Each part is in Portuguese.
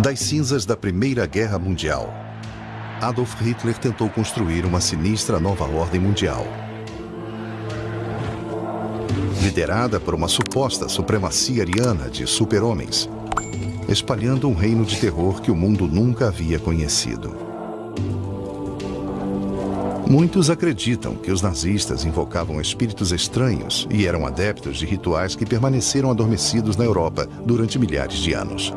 Das cinzas da Primeira Guerra Mundial, Adolf Hitler tentou construir uma sinistra nova ordem mundial. Liderada por uma suposta supremacia ariana de super-homens, espalhando um reino de terror que o mundo nunca havia conhecido. Muitos acreditam que os nazistas invocavam espíritos estranhos e eram adeptos de rituais que permaneceram adormecidos na Europa durante milhares de anos.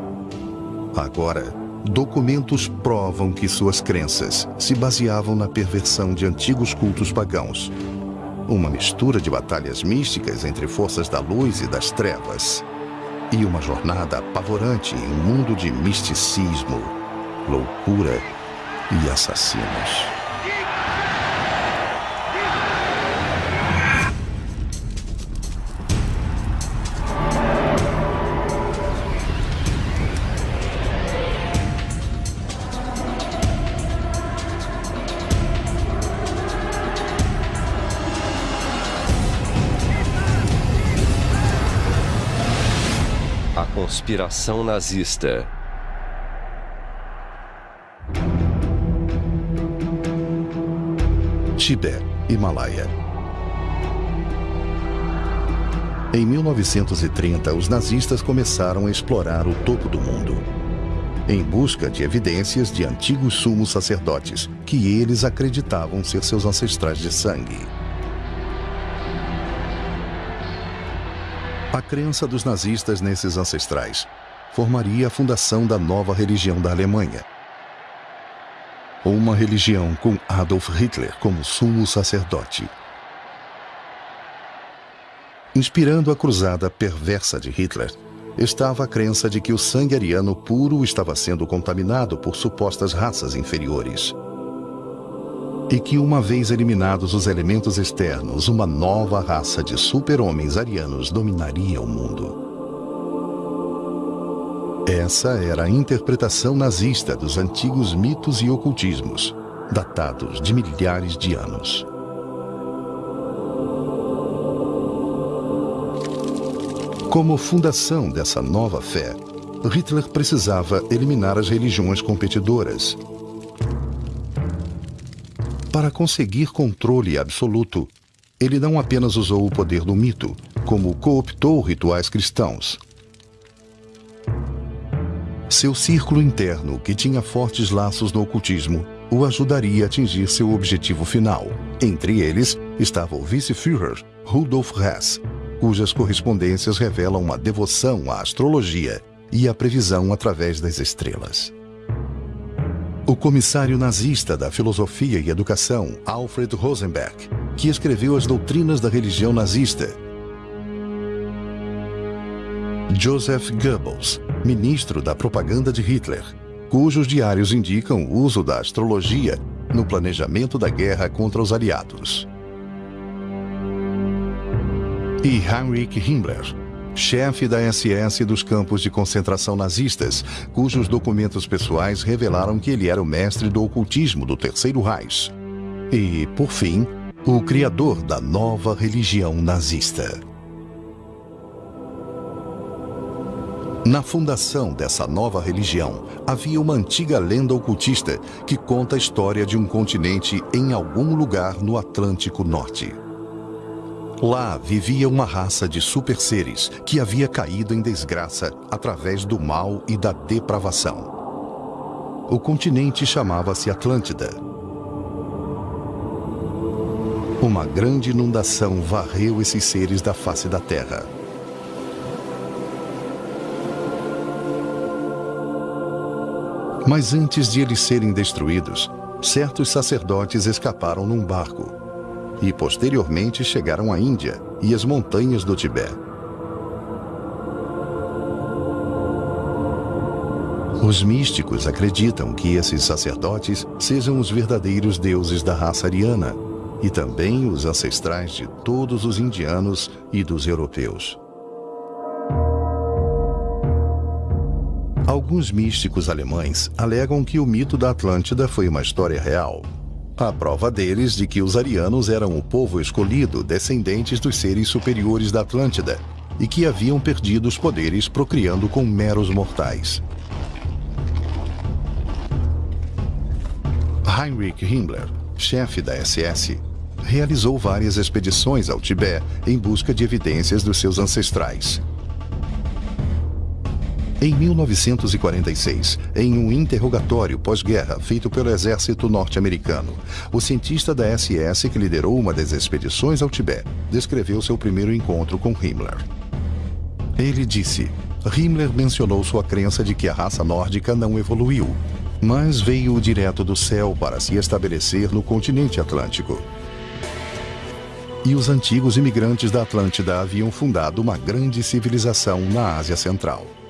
Agora, documentos provam que suas crenças se baseavam na perversão de antigos cultos pagãos. Uma mistura de batalhas místicas entre forças da luz e das trevas. E uma jornada apavorante em um mundo de misticismo, loucura e assassinos. Conspiração nazista. Tibete, Himalaia. Em 1930, os nazistas começaram a explorar o topo do mundo, em busca de evidências de antigos sumos sacerdotes que eles acreditavam ser seus ancestrais de sangue. A crença dos nazistas nesses ancestrais formaria a fundação da nova religião da Alemanha. Uma religião com Adolf Hitler como sumo sacerdote. Inspirando a cruzada perversa de Hitler, estava a crença de que o sangue ariano puro estava sendo contaminado por supostas raças inferiores e que, uma vez eliminados os elementos externos, uma nova raça de super-homens arianos dominaria o mundo. Essa era a interpretação nazista dos antigos mitos e ocultismos, datados de milhares de anos. Como fundação dessa nova fé, Hitler precisava eliminar as religiões competidoras para conseguir controle absoluto, ele não apenas usou o poder do mito, como cooptou rituais cristãos. Seu círculo interno, que tinha fortes laços no ocultismo, o ajudaria a atingir seu objetivo final. Entre eles estava o vice-führer Rudolf Hess, cujas correspondências revelam uma devoção à astrologia e à previsão através das estrelas. O comissário nazista da filosofia e educação, Alfred Rosenberg, que escreveu as doutrinas da religião nazista. Joseph Goebbels, ministro da propaganda de Hitler, cujos diários indicam o uso da astrologia no planejamento da guerra contra os aliados. E Heinrich Himmler, chefe da SS dos campos de concentração nazistas, cujos documentos pessoais revelaram que ele era o mestre do ocultismo do Terceiro Reich. E, por fim, o criador da nova religião nazista. Na fundação dessa nova religião, havia uma antiga lenda ocultista que conta a história de um continente em algum lugar no Atlântico Norte. Lá vivia uma raça de super seres que havia caído em desgraça através do mal e da depravação. O continente chamava-se Atlântida. Uma grande inundação varreu esses seres da face da Terra. Mas antes de eles serem destruídos, certos sacerdotes escaparam num barco e posteriormente chegaram à Índia e as montanhas do Tibete. Os místicos acreditam que esses sacerdotes sejam os verdadeiros deuses da raça ariana e também os ancestrais de todos os indianos e dos europeus. Alguns místicos alemães alegam que o mito da Atlântida foi uma história real, a prova deles de que os arianos eram o povo escolhido, descendentes dos seres superiores da Atlântida, e que haviam perdido os poderes procriando com meros mortais. Heinrich Himmler, chefe da SS, realizou várias expedições ao Tibete em busca de evidências dos seus ancestrais. Em 1946, em um interrogatório pós-guerra feito pelo exército norte-americano, o cientista da SS que liderou uma das expedições ao Tibete descreveu seu primeiro encontro com Himmler. Ele disse: Himmler mencionou sua crença de que a raça nórdica não evoluiu, mas veio direto do céu para se estabelecer no continente atlântico. E os antigos imigrantes da Atlântida haviam fundado uma grande civilização na Ásia Central.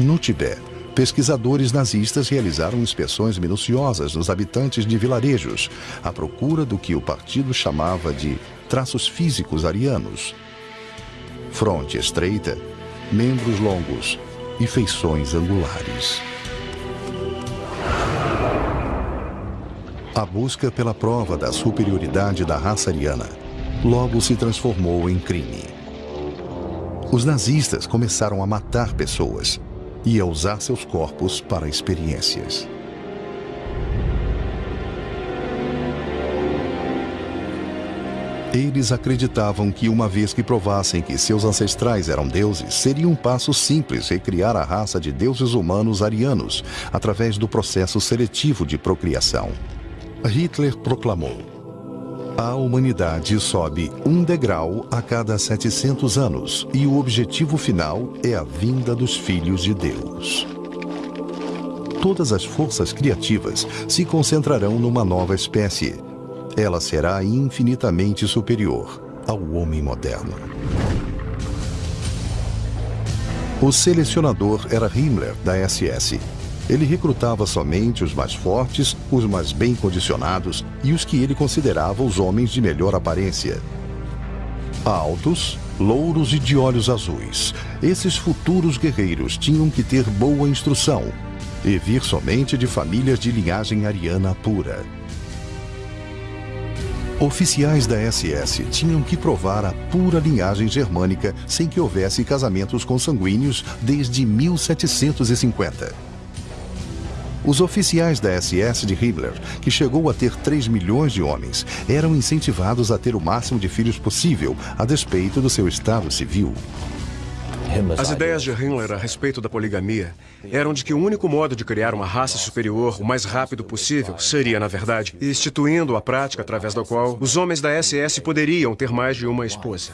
No Tibete, pesquisadores nazistas realizaram inspeções minuciosas nos habitantes de vilarejos, à procura do que o partido chamava de traços físicos arianos. Fronte estreita, membros longos e feições angulares. A busca pela prova da superioridade da raça ariana logo se transformou em crime. Os nazistas começaram a matar pessoas e a usar seus corpos para experiências. Eles acreditavam que uma vez que provassem que seus ancestrais eram deuses, seria um passo simples recriar a raça de deuses humanos arianos através do processo seletivo de procriação. Hitler proclamou: A humanidade sobe um degrau a cada 700 anos e o objetivo final é a vinda dos filhos de Deus. Todas as forças criativas se concentrarão numa nova espécie. Ela será infinitamente superior ao homem moderno. O selecionador era Himmler, da SS, ele recrutava somente os mais fortes, os mais bem condicionados e os que ele considerava os homens de melhor aparência. Altos, louros e de olhos azuis, esses futuros guerreiros tinham que ter boa instrução e vir somente de famílias de linhagem ariana pura. Oficiais da SS tinham que provar a pura linhagem germânica sem que houvesse casamentos consanguíneos desde 1750. Os oficiais da SS de Hitler, que chegou a ter 3 milhões de homens, eram incentivados a ter o máximo de filhos possível, a despeito do seu estado civil. As ideias de Himmler a respeito da poligamia eram de que o único modo de criar uma raça superior o mais rápido possível seria, na verdade, instituindo a prática através da qual os homens da SS poderiam ter mais de uma esposa.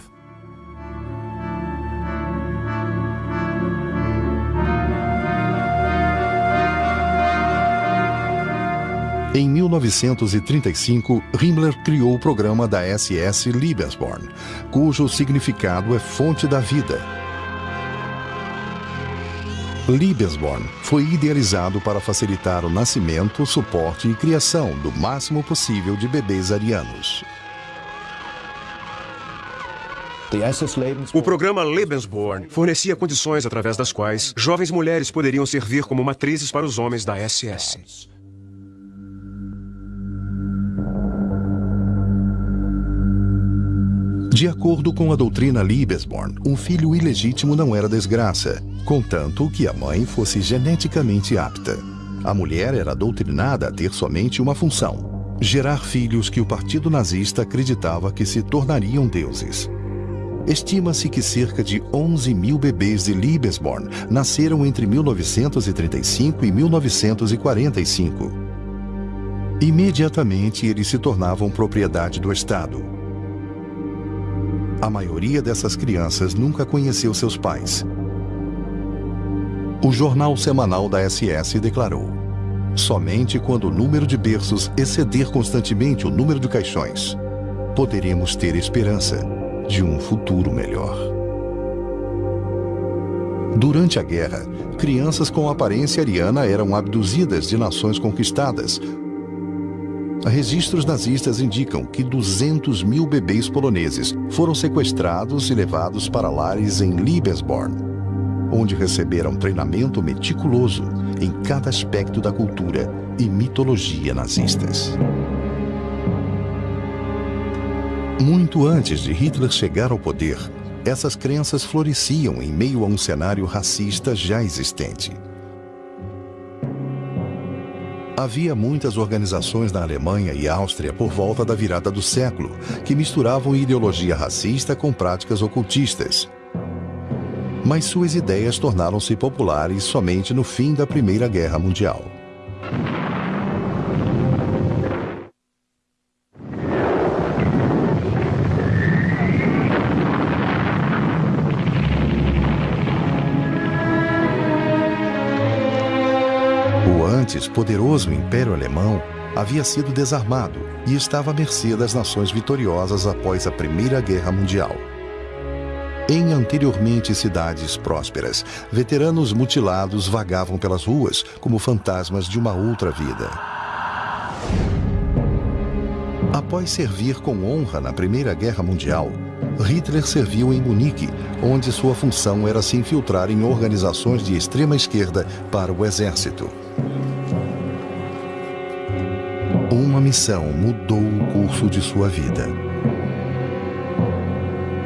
Em 1935, Himmler criou o programa da SS Lebensborn, cujo significado é fonte da vida. Lebensborn foi idealizado para facilitar o nascimento, suporte e criação do máximo possível de bebês arianos. O programa Lebensborn fornecia condições através das quais jovens mulheres poderiam servir como matrizes para os homens da SS. De acordo com a doutrina Liebesborn, um filho ilegítimo não era desgraça, contanto que a mãe fosse geneticamente apta. A mulher era doutrinada a ter somente uma função: gerar filhos que o partido nazista acreditava que se tornariam deuses. Estima-se que cerca de 11 mil bebês de Liebesborn nasceram entre 1935 e 1945. Imediatamente eles se tornavam propriedade do Estado. A maioria dessas crianças nunca conheceu seus pais. O jornal semanal da SS declarou: somente quando o número de berços exceder constantemente o número de caixões, poderemos ter esperança de um futuro melhor. Durante a guerra, crianças com aparência ariana eram abduzidas de nações conquistadas registros nazistas indicam que 200 mil bebês poloneses foram sequestrados e levados para lares em Liebesborn, onde receberam treinamento meticuloso em cada aspecto da cultura e mitologia nazistas. Muito antes de Hitler chegar ao poder, essas crenças floresciam em meio a um cenário racista já existente. Havia muitas organizações na Alemanha e Áustria por volta da virada do século que misturavam ideologia racista com práticas ocultistas. Mas suas ideias tornaram-se populares somente no fim da Primeira Guerra Mundial. Poderoso Império Alemão havia sido desarmado e estava à mercê das nações vitoriosas após a Primeira Guerra Mundial. Em anteriormente cidades prósperas, veteranos mutilados vagavam pelas ruas como fantasmas de uma outra vida. Após servir com honra na Primeira Guerra Mundial, Hitler serviu em Munique, onde sua função era se infiltrar em organizações de extrema esquerda para o exército. Uma missão mudou o curso de sua vida.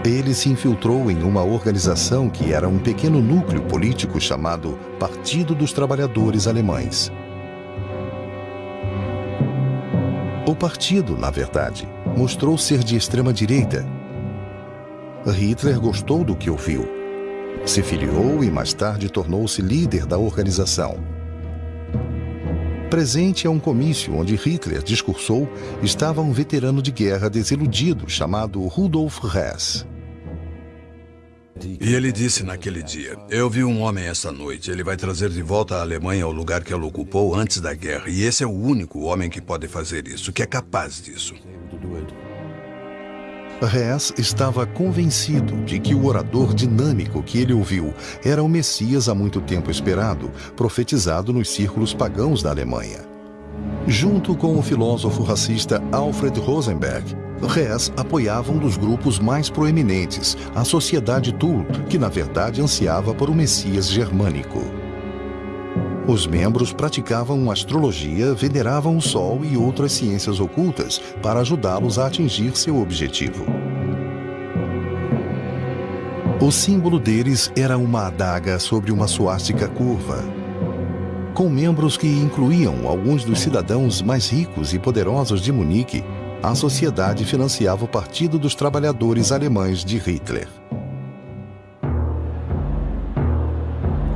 Ele se infiltrou em uma organização que era um pequeno núcleo político chamado Partido dos Trabalhadores Alemães. O partido, na verdade, mostrou ser de extrema direita. Hitler gostou do que ouviu. Se filiou e mais tarde tornou-se líder da organização. Presente a um comício onde Hitler discursou, estava um veterano de guerra desiludido chamado Rudolf Hess. E ele disse naquele dia: Eu vi um homem essa noite. Ele vai trazer de volta a Alemanha ao lugar que ela ocupou antes da guerra. E esse é o único homem que pode fazer isso, que é capaz disso. Hess estava convencido de que o orador dinâmico que ele ouviu era o Messias há muito tempo esperado, profetizado nos círculos pagãos da Alemanha. Junto com o filósofo racista Alfred Rosenberg, Hess apoiava um dos grupos mais proeminentes, a Sociedade Thule, que na verdade ansiava por um Messias germânico. Os membros praticavam astrologia, veneravam o sol e outras ciências ocultas para ajudá-los a atingir seu objetivo. O símbolo deles era uma adaga sobre uma suástica curva, com membros que incluíam alguns dos cidadãos mais ricos e poderosos de Munique, a sociedade financiava o Partido dos Trabalhadores Alemães de Hitler.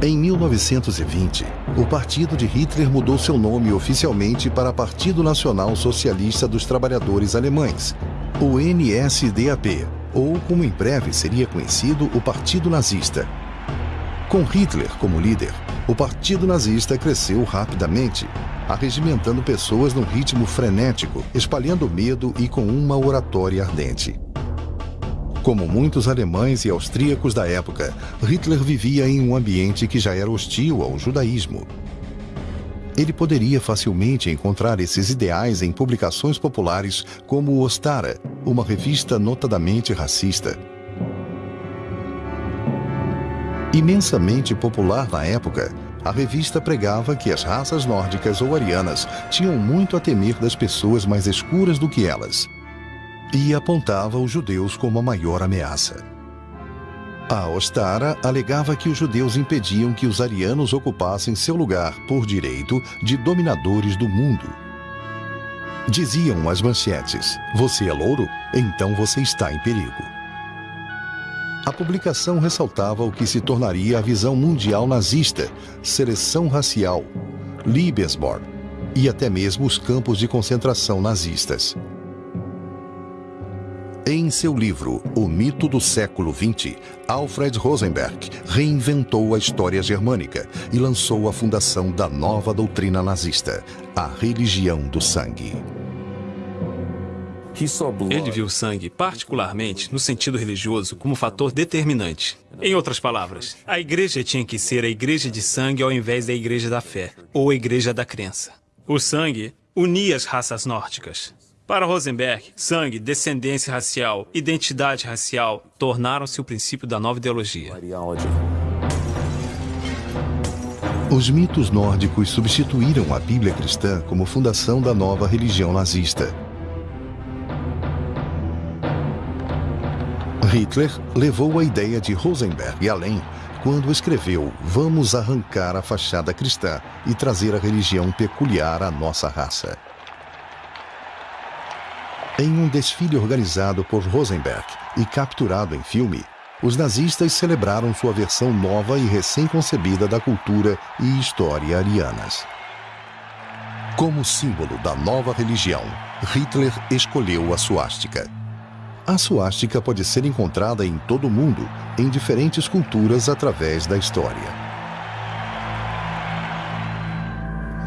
Em 1920, o partido de Hitler mudou seu nome oficialmente para Partido Nacional Socialista dos Trabalhadores Alemães, o NSDAP, ou como em breve seria conhecido, o Partido Nazista. Com Hitler como líder, o Partido Nazista cresceu rapidamente, arregimentando pessoas num ritmo frenético, espalhando medo e com uma oratória ardente. Como muitos alemães e austríacos da época, Hitler vivia em um ambiente que já era hostil ao judaísmo. Ele poderia facilmente encontrar esses ideais em publicações populares como o Ostara, uma revista notadamente racista. Imensamente popular na época, a revista pregava que as raças nórdicas ou arianas tinham muito a temer das pessoas mais escuras do que elas e apontava os judeus como a maior ameaça. A Ostara alegava que os judeus impediam que os arianos ocupassem seu lugar por direito de dominadores do mundo. Diziam as manchetes: Você é louro? Então você está em perigo. A publicação ressaltava o que se tornaria a visão mundial nazista, seleção racial, Liebesborn e até mesmo os campos de concentração nazistas. Em seu livro O Mito do Século XX, Alfred Rosenberg reinventou a história germânica e lançou a fundação da nova doutrina nazista, a religião do sangue. Ele viu o sangue, particularmente no sentido religioso, como fator determinante. Em outras palavras, a igreja tinha que ser a igreja de sangue ao invés da igreja da fé, ou a igreja da crença. O sangue unia as raças nórdicas. Para Rosenberg, sangue, descendência racial, identidade racial tornaram-se o princípio da nova ideologia. Os mitos nórdicos substituíram a Bíblia cristã como fundação da nova religião nazista. Hitler levou a ideia de Rosenberg além quando escreveu Vamos arrancar a fachada cristã e trazer a religião peculiar à nossa raça. Em um desfile organizado por Rosenberg e capturado em filme, os nazistas celebraram sua versão nova e recém-concebida da cultura e história arianas. Como símbolo da nova religião, Hitler escolheu a suástica. A suástica pode ser encontrada em todo o mundo, em diferentes culturas através da história.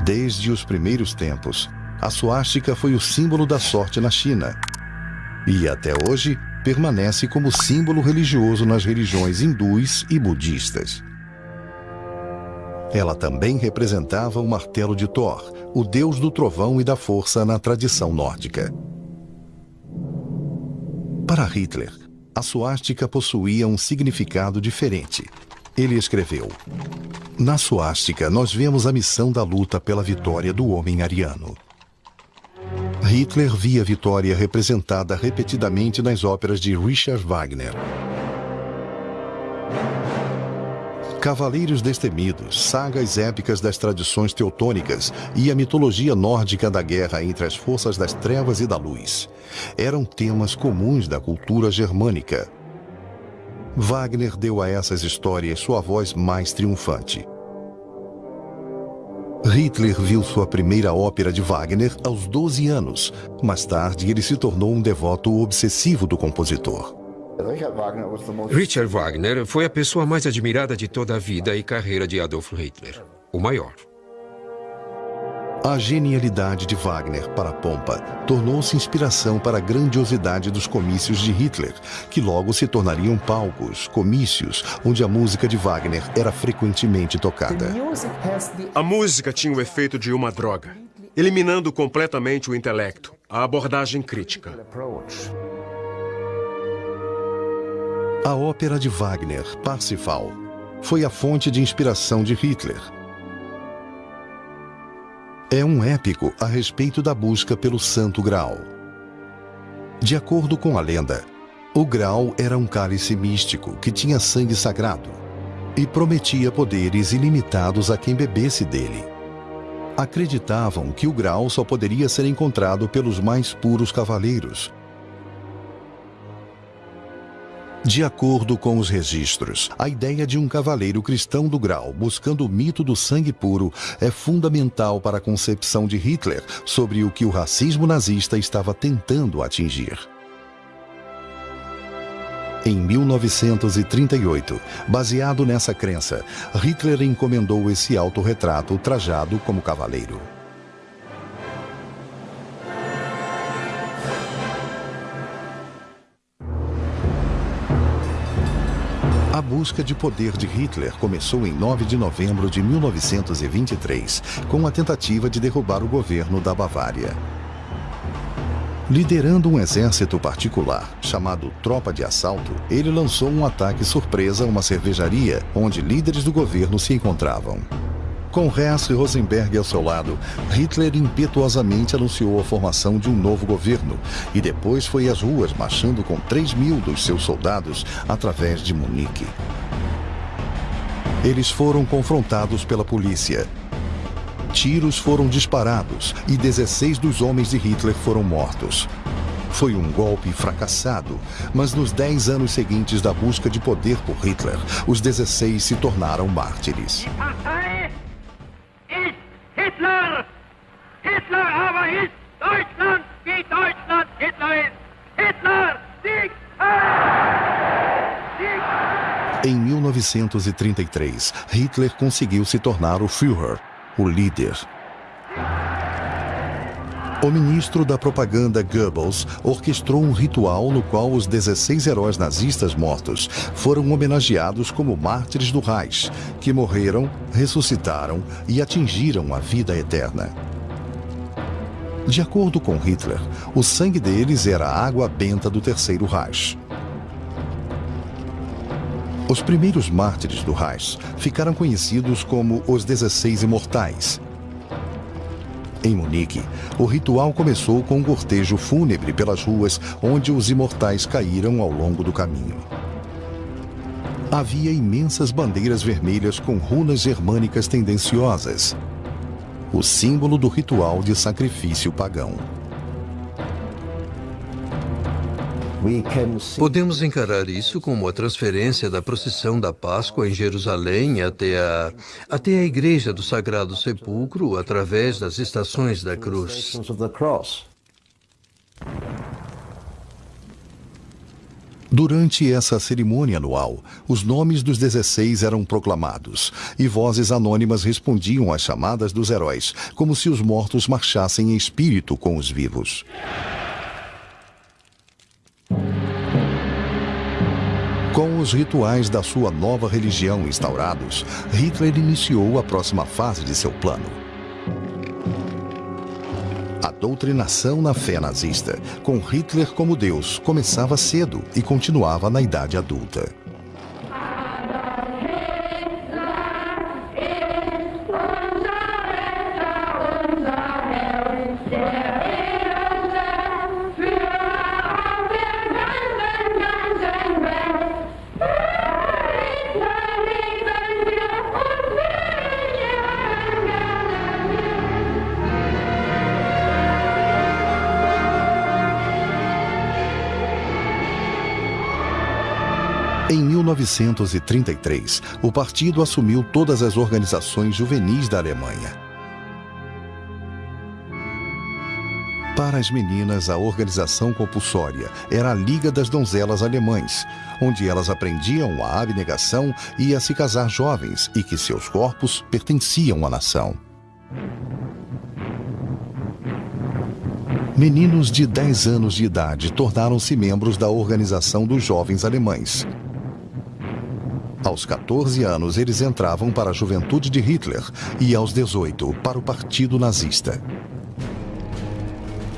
Desde os primeiros tempos, a suástica foi o símbolo da sorte na China. E até hoje permanece como símbolo religioso nas religiões hindus e budistas. Ela também representava o martelo de Thor, o deus do trovão e da força na tradição nórdica. Para Hitler, a suástica possuía um significado diferente. Ele escreveu: Na suástica, nós vemos a missão da luta pela vitória do homem ariano. Hitler via a vitória representada repetidamente nas óperas de Richard Wagner. Cavaleiros Destemidos, sagas épicas das tradições teutônicas e a mitologia nórdica da guerra entre as forças das trevas e da luz eram temas comuns da cultura germânica. Wagner deu a essas histórias sua voz mais triunfante. Hitler viu sua primeira ópera de Wagner aos 12 anos. Mais tarde, ele se tornou um devoto obsessivo do compositor. Richard Wagner foi a pessoa mais admirada de toda a vida e carreira de Adolf Hitler, o maior. A genialidade de Wagner para a pompa tornou-se inspiração para a grandiosidade dos comícios de Hitler, que logo se tornariam palcos, comícios, onde a música de Wagner era frequentemente tocada. A música tinha o efeito de uma droga, eliminando completamente o intelecto, a abordagem crítica. A ópera de Wagner, Parsifal, foi a fonte de inspiração de Hitler é um épico a respeito da busca pelo Santo Graal. De acordo com a lenda, o Graal era um cálice místico que tinha sangue sagrado e prometia poderes ilimitados a quem bebesse dele. Acreditavam que o Graal só poderia ser encontrado pelos mais puros cavaleiros, De acordo com os registros, a ideia de um cavaleiro cristão do grau buscando o mito do sangue puro é fundamental para a concepção de Hitler sobre o que o racismo nazista estava tentando atingir. Em 1938, baseado nessa crença, Hitler encomendou esse autorretrato trajado como cavaleiro. Busca de poder de Hitler começou em 9 de novembro de 1923, com a tentativa de derrubar o governo da Bavária. Liderando um exército particular, chamado Tropa de Assalto, ele lançou um ataque surpresa a uma cervejaria onde líderes do governo se encontravam. Com Hess e Rosenberg ao seu lado, Hitler impetuosamente anunciou a formação de um novo governo e depois foi às ruas marchando com 3 mil dos seus soldados através de Munique. Eles foram confrontados pela polícia. Tiros foram disparados e 16 dos homens de Hitler foram mortos. Foi um golpe fracassado, mas nos 10 anos seguintes da busca de poder por Hitler, os 16 se tornaram mártires. 1933, Hitler conseguiu se tornar o Führer, o líder. O ministro da propaganda Goebbels orquestrou um ritual no qual os 16 heróis nazistas mortos foram homenageados como mártires do Reich, que morreram, ressuscitaram e atingiram a vida eterna. De acordo com Hitler, o sangue deles era a água benta do Terceiro Reich. Os primeiros mártires do Reich ficaram conhecidos como os 16 Imortais, em Munique, o ritual começou com um cortejo fúnebre pelas ruas onde os imortais caíram ao longo do caminho. havia imensas bandeiras vermelhas com runas germânicas tendenciosas, o símbolo do ritual de sacrifício pagão. Podemos encarar isso como a transferência da procissão da Páscoa em Jerusalém até a, até a Igreja do Sagrado Sepulcro através das estações da cruz. Durante essa cerimônia anual, os nomes dos 16 eram proclamados e vozes anônimas respondiam às chamadas dos heróis, como se os mortos marchassem em espírito com os vivos. Com os rituais da sua nova religião instaurados, Hitler iniciou a próxima fase de seu plano. A doutrinação na fé nazista, com Hitler como Deus, começava cedo e continuava na idade adulta. 1933, o partido assumiu todas as organizações juvenis da Alemanha. Para as meninas, a organização compulsória era a Liga das Donzelas Alemães, onde elas aprendiam a abnegação e a se casar jovens e que seus corpos pertenciam à nação. Meninos de 10 anos de idade tornaram-se membros da Organização dos Jovens Alemães. Aos 14 anos, eles entravam para a juventude de Hitler e, aos 18, para o Partido Nazista.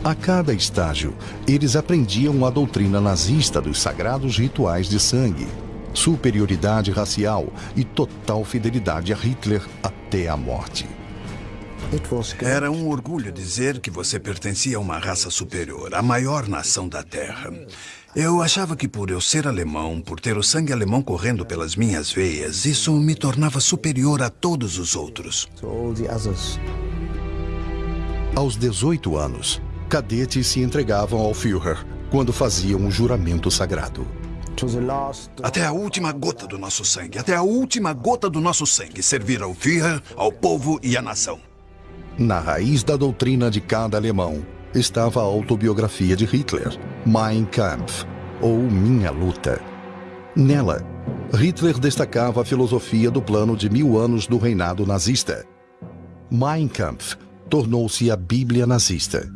A cada estágio, eles aprendiam a doutrina nazista dos sagrados rituais de sangue, superioridade racial e total fidelidade a Hitler até a morte. Era um orgulho dizer que você pertencia a uma raça superior, a maior nação da Terra. Eu achava que por eu ser alemão, por ter o sangue alemão correndo pelas minhas veias, isso me tornava superior a todos os outros. Aos 18 anos, cadetes se entregavam ao Führer quando faziam um juramento sagrado. Até a última gota do nosso sangue, até a última gota do nosso sangue, servir ao Führer, ao povo e à nação. Na raiz da doutrina de cada alemão estava a autobiografia de Hitler, Mein Kampf, ou Minha Luta. Nela, Hitler destacava a filosofia do plano de mil anos do reinado nazista. Mein Kampf tornou-se a Bíblia nazista.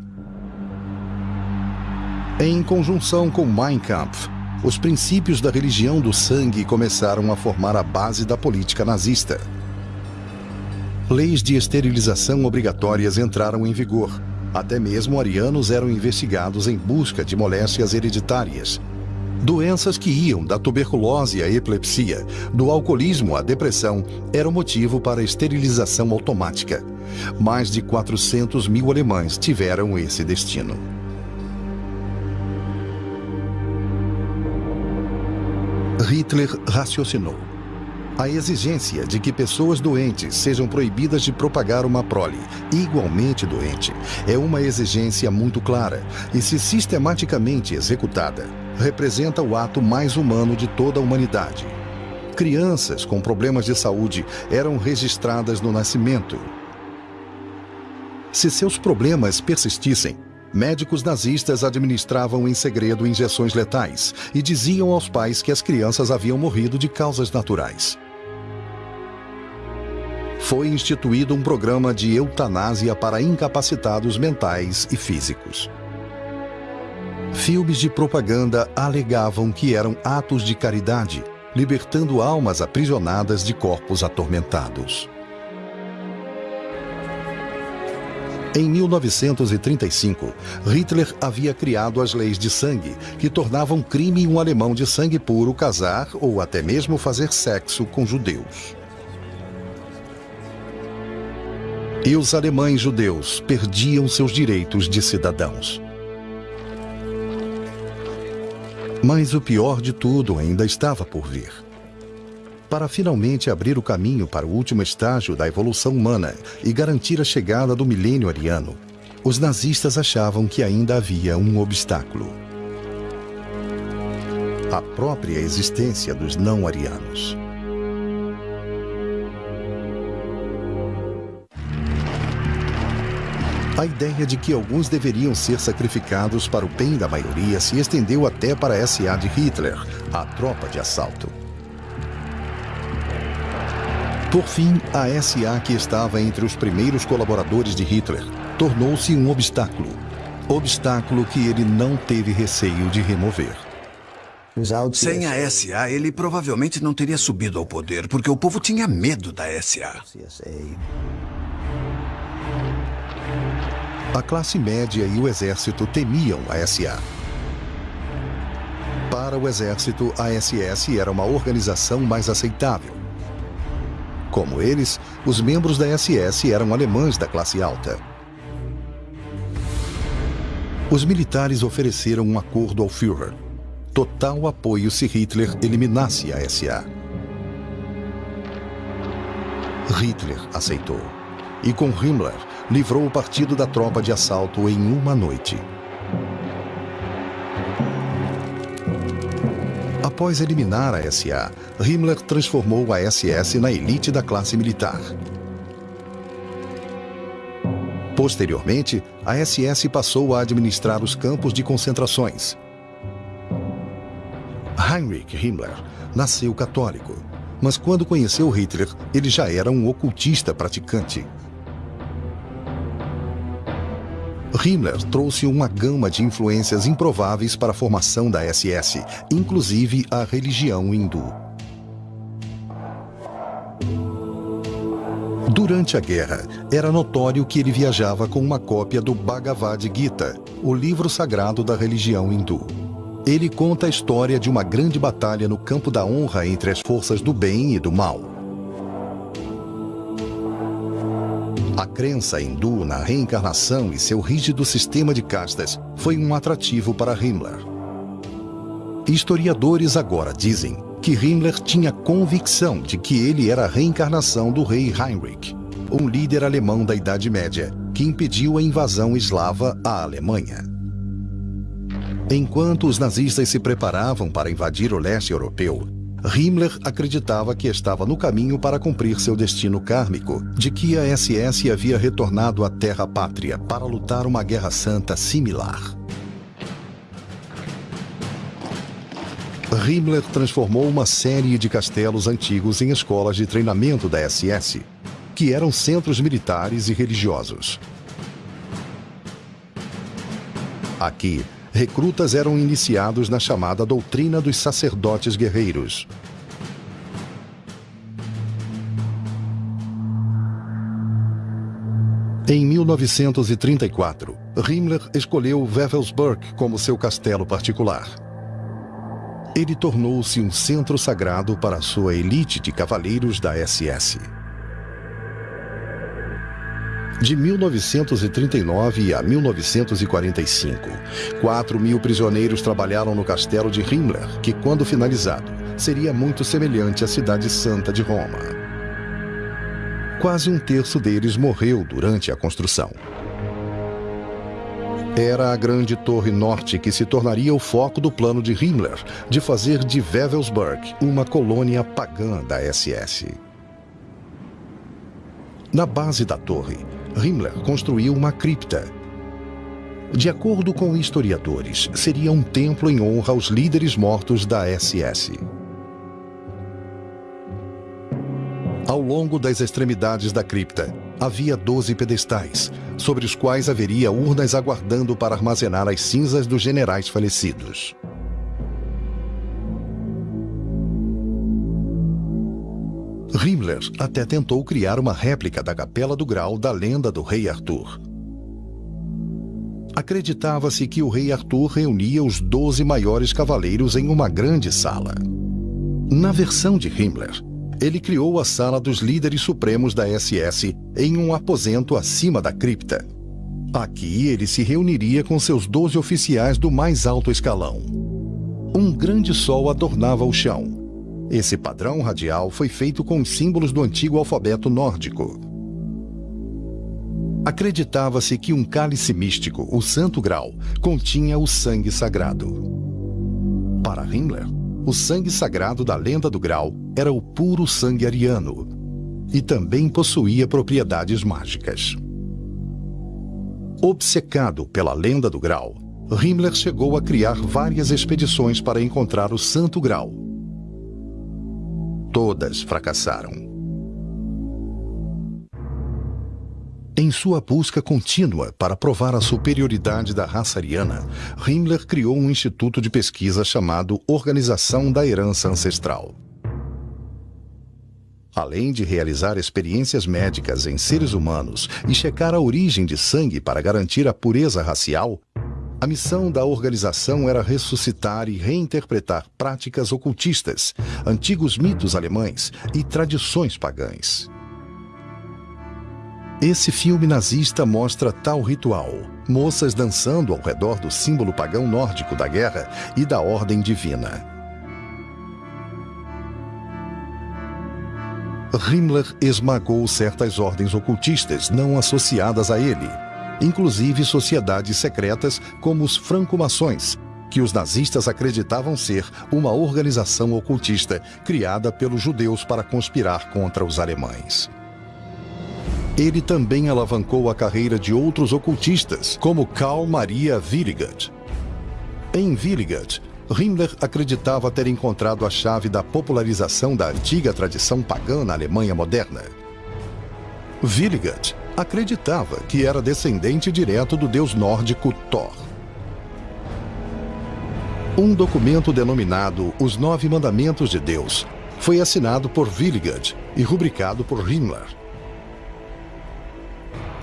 Em conjunção com Mein Kampf, os princípios da religião do sangue começaram a formar a base da política nazista. Leis de esterilização obrigatórias entraram em vigor. Até mesmo arianos eram investigados em busca de moléstias hereditárias. Doenças que iam da tuberculose à epilepsia, do alcoolismo à depressão, eram motivo para a esterilização automática. Mais de 400 mil alemães tiveram esse destino. Hitler raciocinou. A exigência de que pessoas doentes sejam proibidas de propagar uma prole igualmente doente é uma exigência muito clara e, se sistematicamente executada, representa o ato mais humano de toda a humanidade. Crianças com problemas de saúde eram registradas no nascimento. Se seus problemas persistissem, médicos nazistas administravam em segredo injeções letais e diziam aos pais que as crianças haviam morrido de causas naturais foi instituído um programa de eutanásia para incapacitados mentais e físicos. Filmes de propaganda alegavam que eram atos de caridade, libertando almas aprisionadas de corpos atormentados. Em 1935, Hitler havia criado as leis de sangue, que tornavam crime um alemão de sangue puro casar ou até mesmo fazer sexo com judeus. E os alemães judeus perdiam seus direitos de cidadãos. Mas o pior de tudo ainda estava por vir. Para finalmente abrir o caminho para o último estágio da evolução humana e garantir a chegada do milênio ariano, os nazistas achavam que ainda havia um obstáculo. A própria existência dos não-arianos. A ideia de que alguns deveriam ser sacrificados para o bem da maioria se estendeu até para a SA de Hitler, a tropa de assalto. Por fim, a SA, que estava entre os primeiros colaboradores de Hitler, tornou-se um obstáculo. Obstáculo que ele não teve receio de remover. Sem a SA, ele provavelmente não teria subido ao poder, porque o povo tinha medo da SA. A classe média e o exército temiam a SA. Para o exército, a SS era uma organização mais aceitável. Como eles, os membros da SS eram alemães da classe alta. Os militares ofereceram um acordo ao Führer. Total apoio se Hitler eliminasse a SA. Hitler aceitou. E com Himmler, livrou o partido da tropa de assalto em uma noite. Após eliminar a SA, Himmler transformou a SS na elite da classe militar. Posteriormente, a SS passou a administrar os campos de concentrações. Heinrich Himmler nasceu católico, mas quando conheceu Hitler, ele já era um ocultista praticante. Himmler trouxe uma gama de influências improváveis para a formação da SS, inclusive a religião hindu. Durante a guerra, era notório que ele viajava com uma cópia do Bhagavad Gita, o livro sagrado da religião hindu. Ele conta a história de uma grande batalha no campo da honra entre as forças do bem e do mal. Crença hindu na reencarnação e seu rígido sistema de castas foi um atrativo para Himmler. Historiadores agora dizem que Himmler tinha convicção de que ele era a reencarnação do rei Heinrich, um líder alemão da Idade Média que impediu a invasão eslava à Alemanha. Enquanto os nazistas se preparavam para invadir o leste europeu, Himmler acreditava que estava no caminho para cumprir seu destino kármico, de que a SS havia retornado à terra pátria para lutar uma guerra santa similar. Himmler transformou uma série de castelos antigos em escolas de treinamento da SS, que eram centros militares e religiosos. Aqui, recrutas eram iniciados na chamada doutrina dos sacerdotes guerreiros. Em 1934, Himmler escolheu Wewelsburg como seu castelo particular. Ele tornou-se um centro sagrado para sua elite de cavaleiros da SS. De 1939 a 1945, 4 mil prisioneiros trabalharam no castelo de Himmler, que, quando finalizado, seria muito semelhante à Cidade Santa de Roma. Quase um terço deles morreu durante a construção. Era a grande torre norte que se tornaria o foco do plano de Himmler de fazer de Wewelsburg uma colônia pagã da SS. Na base da torre, Himmler construiu uma cripta. De acordo com historiadores, seria um templo em honra aos líderes mortos da SS. Ao longo das extremidades da cripta, havia 12 pedestais, sobre os quais haveria urnas aguardando para armazenar as cinzas dos generais falecidos. Himmler até tentou criar uma réplica da Capela do Grau da lenda do rei Arthur. Acreditava-se que o rei Arthur reunia os 12 maiores cavaleiros em uma grande sala. Na versão de Himmler, ele criou a sala dos líderes supremos da SS em um aposento acima da cripta. Aqui ele se reuniria com seus 12 oficiais do mais alto escalão. Um grande sol adornava o chão Esse padrão radial foi feito com os símbolos do antigo alfabeto nórdico. Acreditava-se que um cálice místico, o Santo Grau, continha o sangue sagrado. Para Himmler, o sangue sagrado da lenda do Grau era o puro sangue ariano e também possuía propriedades mágicas. Obcecado pela lenda do Grau, Himmler chegou a criar várias expedições para encontrar o Santo Grau. Todas fracassaram. Em sua busca contínua para provar a superioridade da raça ariana, Himmler criou um instituto de pesquisa chamado Organização da Herança Ancestral. Além de realizar experiências médicas em seres humanos e checar a origem de sangue para garantir a pureza racial, a missão da organização era ressuscitar e reinterpretar práticas ocultistas, antigos mitos alemães e tradições pagãs. Esse filme nazista mostra tal ritual: moças dançando ao redor do símbolo pagão nórdico da guerra e da ordem divina. Himmler esmagou certas ordens ocultistas não associadas a ele inclusive sociedades secretas como os franco-mações, que os nazistas acreditavam ser uma organização ocultista criada pelos judeus para conspirar contra os alemães. Ele também alavancou a carreira de outros ocultistas, como Karl Maria Willigert. Em Willigert, Himmler acreditava ter encontrado a chave da popularização da antiga tradição pagã na Alemanha moderna. Willigert acreditava que era descendente direto do deus nórdico Thor. Um documento denominado Os Nove Mandamentos de Deus foi assinado por Willigard e rubricado por Himmler.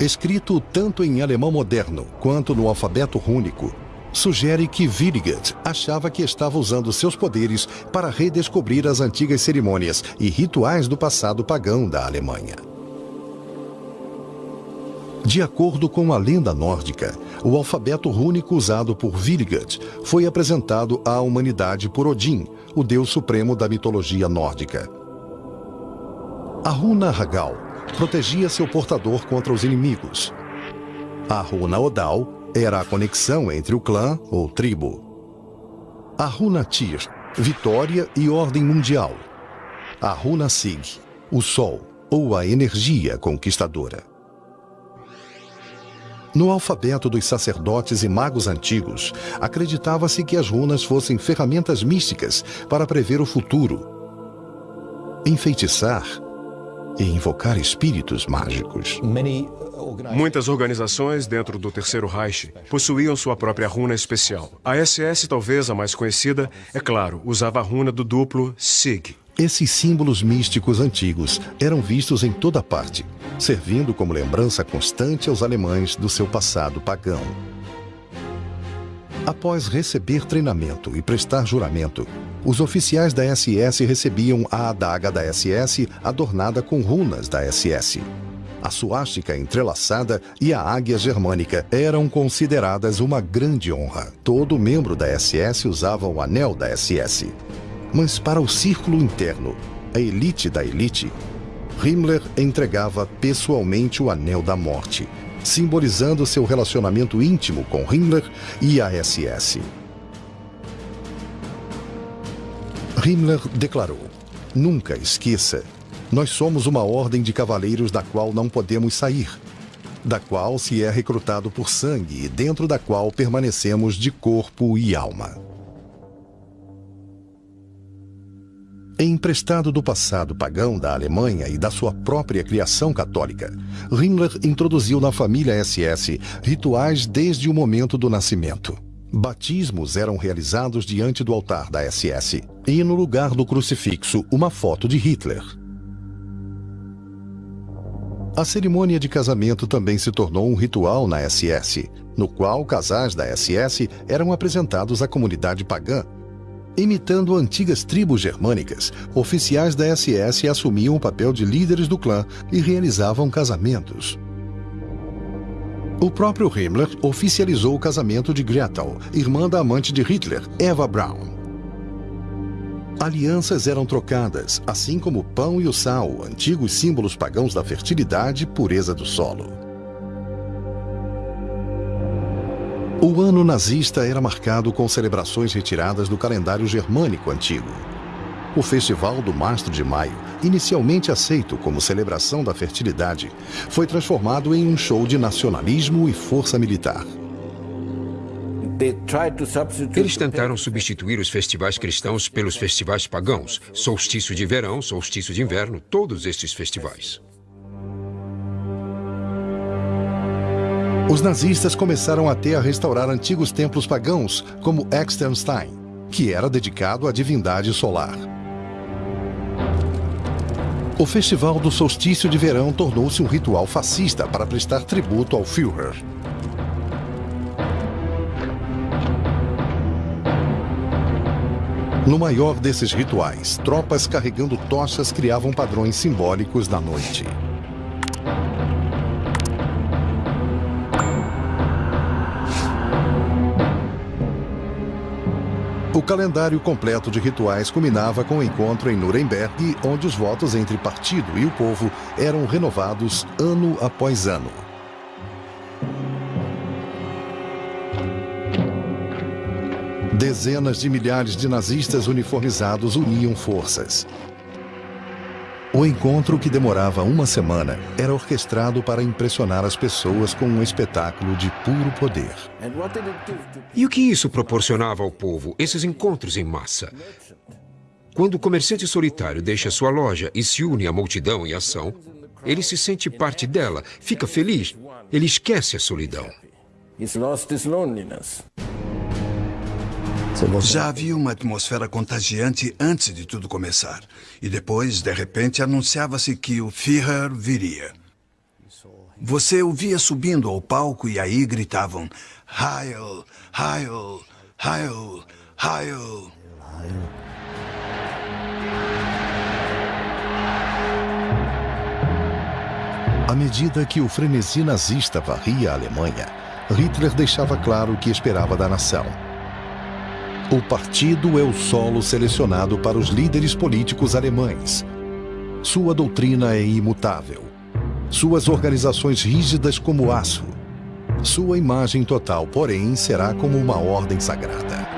Escrito tanto em alemão moderno quanto no alfabeto rúnico, sugere que Willigard achava que estava usando seus poderes para redescobrir as antigas cerimônias e rituais do passado pagão da Alemanha. De acordo com a lenda nórdica, o alfabeto rúnico usado por Vilgat foi apresentado à humanidade por Odin, o deus supremo da mitologia nórdica. A runa Hagal protegia seu portador contra os inimigos. A runa Odal era a conexão entre o clã ou tribo. A runa Tyr, vitória e ordem mundial. A runa Sig, o sol ou a energia conquistadora. No alfabeto dos sacerdotes e magos antigos, acreditava-se que as runas fossem ferramentas místicas para prever o futuro, enfeitiçar e invocar espíritos mágicos. Muitas organizações dentro do Terceiro Reich possuíam sua própria runa especial. A SS, talvez a mais conhecida, é claro, usava a runa do duplo SIG. Esses símbolos místicos antigos eram vistos em toda parte, servindo como lembrança constante aos alemães do seu passado pagão. Após receber treinamento e prestar juramento, os oficiais da SS recebiam a adaga da SS adornada com runas da SS. A suástica entrelaçada e a águia germânica eram consideradas uma grande honra. Todo membro da SS usava o anel da SS. Mas para o círculo interno, a elite da elite, Himmler entregava pessoalmente o Anel da Morte, simbolizando seu relacionamento íntimo com Himmler e a SS. Himmler declarou: Nunca esqueça, nós somos uma ordem de cavaleiros da qual não podemos sair, da qual se é recrutado por sangue e dentro da qual permanecemos de corpo e alma. Emprestado do passado pagão da Alemanha e da sua própria criação católica, Himmler introduziu na família SS rituais desde o momento do nascimento. Batismos eram realizados diante do altar da SS e, no lugar do crucifixo, uma foto de Hitler. A cerimônia de casamento também se tornou um ritual na SS, no qual casais da SS eram apresentados à comunidade pagã Imitando antigas tribos germânicas, oficiais da SS assumiam o papel de líderes do clã e realizavam casamentos. O próprio Himmler oficializou o casamento de Gretel, irmã da amante de Hitler, Eva Braun. Alianças eram trocadas, assim como o pão e o sal, antigos símbolos pagãos da fertilidade e pureza do solo. O ano nazista era marcado com celebrações retiradas do calendário germânico antigo. O Festival do Mastro de Maio, inicialmente aceito como celebração da fertilidade, foi transformado em um show de nacionalismo e força militar. Eles tentaram substituir os festivais cristãos pelos festivais pagãos. Solstício de verão, solstício de inverno, todos estes festivais. Os nazistas começaram até a restaurar antigos templos pagãos, como Externstein, que era dedicado à divindade solar. O Festival do Solstício de Verão tornou-se um ritual fascista para prestar tributo ao Führer. No maior desses rituais, tropas carregando tochas criavam padrões simbólicos da noite. O calendário completo de rituais culminava com o encontro em Nuremberg, onde os votos entre partido e o povo eram renovados ano após ano. Dezenas de milhares de nazistas uniformizados uniam forças. O encontro, que demorava uma semana, era orquestrado para impressionar as pessoas com um espetáculo de puro poder. E o que isso proporcionava ao povo, esses encontros em massa? Quando o comerciante solitário deixa sua loja e se une à multidão em ação, ele se sente parte dela, fica feliz, ele esquece a solidão. Já havia uma atmosfera contagiante antes de tudo começar. E depois, de repente, anunciava-se que o Führer viria. Você o via subindo ao palco e aí gritavam Heil, Heil, Heil, Heil. À medida que o frenesi nazista varria a Alemanha, Hitler deixava claro o que esperava da nação. O partido é o solo selecionado para os líderes políticos alemães. Sua doutrina é imutável. Suas organizações rígidas como aço. Sua imagem total, porém, será como uma ordem sagrada.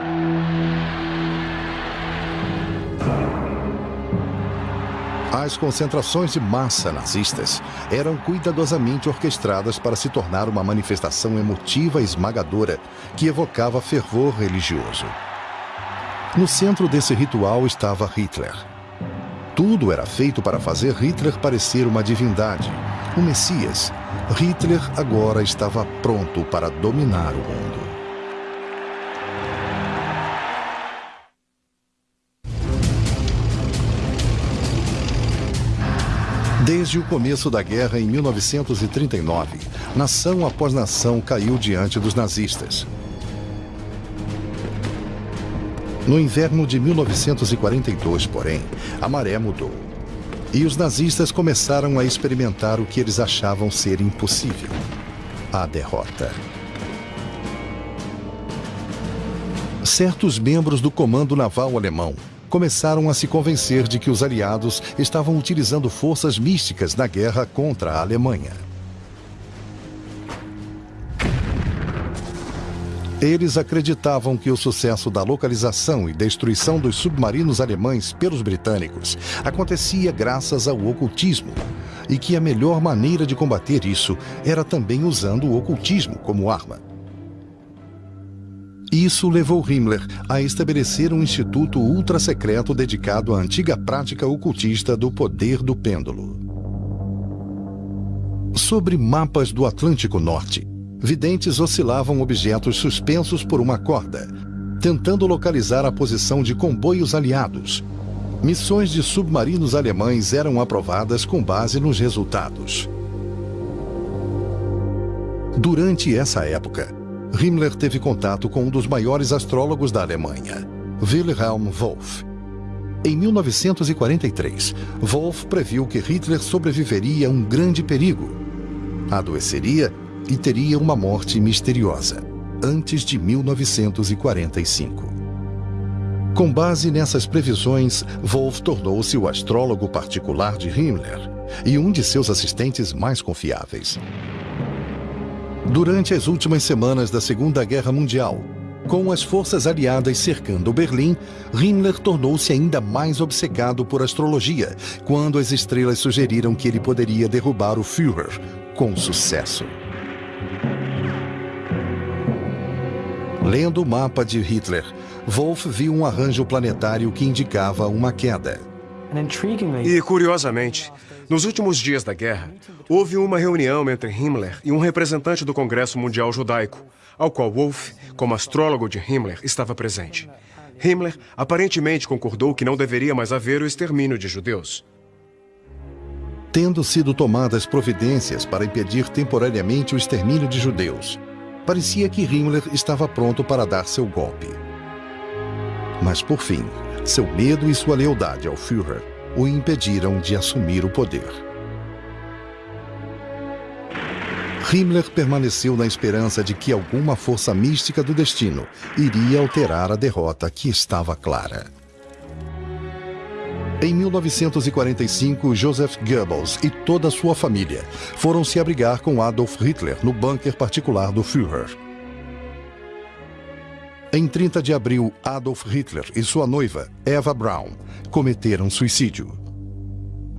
As concentrações de massa nazistas eram cuidadosamente orquestradas para se tornar uma manifestação emotiva e esmagadora que evocava fervor religioso. No centro desse ritual estava Hitler. Tudo era feito para fazer Hitler parecer uma divindade, um Messias. Hitler agora estava pronto para dominar o mundo. Desde o começo da guerra em 1939, nação após nação caiu diante dos nazistas. No inverno de 1942, porém, a maré mudou. E os nazistas começaram a experimentar o que eles achavam ser impossível: a derrota. Certos membros do comando naval alemão começaram a se convencer de que os aliados estavam utilizando forças místicas na guerra contra a Alemanha. Eles acreditavam que o sucesso da localização e destruição dos submarinos alemães pelos britânicos acontecia graças ao ocultismo e que a melhor maneira de combater isso era também usando o ocultismo como arma. Isso levou Himmler a estabelecer um instituto ultra-secreto dedicado à antiga prática ocultista do poder do pêndulo. Sobre mapas do Atlântico Norte, videntes oscilavam objetos suspensos por uma corda, tentando localizar a posição de comboios aliados. Missões de submarinos alemães eram aprovadas com base nos resultados. Durante essa época, Himmler teve contato com um dos maiores astrólogos da Alemanha, Wilhelm Wolff. Em 1943, Wolff previu que Hitler sobreviveria a um grande perigo. Adoeceria e teria uma morte misteriosa, antes de 1945. Com base nessas previsões, Wolff tornou-se o astrólogo particular de Himmler e um de seus assistentes mais confiáveis. Durante as últimas semanas da Segunda Guerra Mundial, com as forças aliadas cercando Berlim, Himmler tornou-se ainda mais obcecado por astrologia, quando as estrelas sugeriram que ele poderia derrubar o Führer com sucesso. Lendo o mapa de Hitler, Wolff viu um arranjo planetário que indicava uma queda. E, curiosamente, nos últimos dias da guerra, houve uma reunião entre Himmler e um representante do Congresso Mundial Judaico, ao qual Wolff, como astrólogo de Himmler, estava presente. Himmler aparentemente concordou que não deveria mais haver o extermínio de judeus. Tendo sido tomadas providências para impedir temporariamente o extermínio de judeus, parecia que Himmler estava pronto para dar seu golpe. Mas, por fim, seu medo e sua lealdade ao Führer o impediram de assumir o poder. Himmler permaneceu na esperança de que alguma força mística do destino iria alterar a derrota que estava clara. Em 1945, Joseph Goebbels e toda sua família foram se abrigar com Adolf Hitler no bunker particular do Führer. Em 30 de abril, Adolf Hitler e sua noiva, Eva Braun, cometeram suicídio.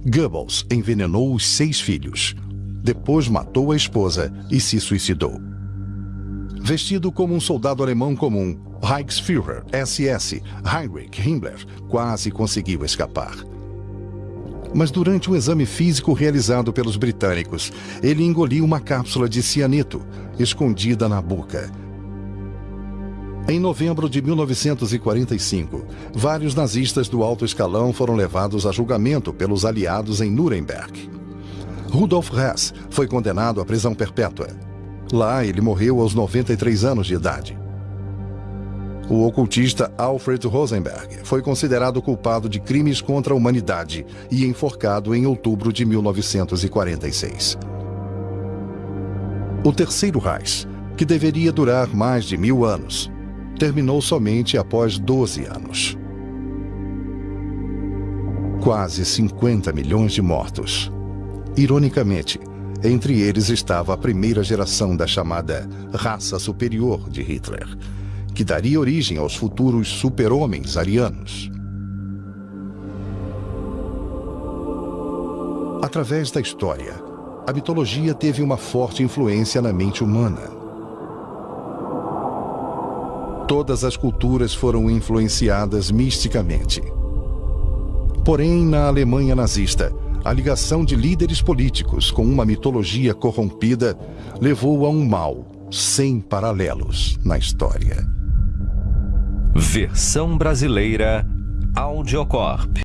Goebbels envenenou os seis filhos, depois matou a esposa e se suicidou. Vestido como um soldado alemão comum, Reichsführer SS Heinrich Himmler quase conseguiu escapar. Mas durante um exame físico realizado pelos britânicos, ele engoliu uma cápsula de cianeto escondida na boca. Em novembro de 1945, vários nazistas do alto escalão foram levados a julgamento pelos aliados em Nuremberg. Rudolf Hess foi condenado à prisão perpétua. Lá, ele morreu aos 93 anos de idade. O ocultista Alfred Rosenberg foi considerado culpado de crimes contra a humanidade e enforcado em outubro de 1946. O Terceiro Reich, que deveria durar mais de mil anos, terminou somente após 12 anos. Quase 50 milhões de mortos. Ironicamente, entre eles estava a primeira geração da chamada raça superior de Hitler, que daria origem aos futuros super-homens arianos. Através da história, a mitologia teve uma forte influência na mente humana. Todas as culturas foram influenciadas misticamente. Porém, na Alemanha nazista, a ligação de líderes políticos com uma mitologia corrompida levou a um mal sem paralelos na história. Versão brasileira Audiocorp.